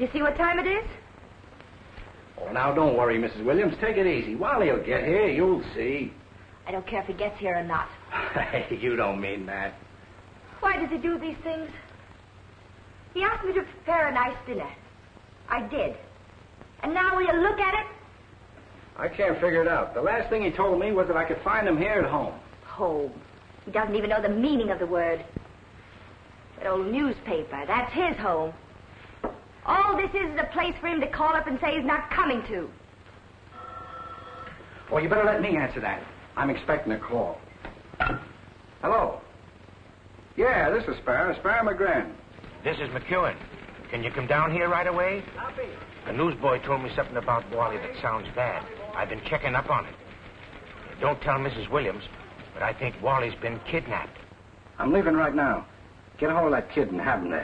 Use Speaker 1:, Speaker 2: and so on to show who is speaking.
Speaker 1: You see what time it is?
Speaker 2: Oh, now don't worry, Mrs. Williams. Take it easy. Wally'll get here. You'll see.
Speaker 1: I don't care if he gets here or not.
Speaker 2: You don't mean that.
Speaker 1: Why does he do these things? He asked me to prepare a nice dinner. I did. And now will you look at it?
Speaker 2: I can't figure it out. The last thing he told me was that I could find him here at home.
Speaker 1: Home. He doesn't even know the meaning of the word. That old newspaper, that's his home. All this is is a place for him to call up and say he's not coming to.
Speaker 2: Well, you better let me answer that. I'm expecting a call. Hello? Yeah, this is Sparrow, Sparrow McGran.
Speaker 3: This is McEwen. Can you come down here right away? The newsboy told me something about Wally that sounds bad. I've been checking up on it. Don't tell Mrs. Williams, but I think Wally's been kidnapped.
Speaker 2: I'm leaving right now. Get a hold of that kid and have him there.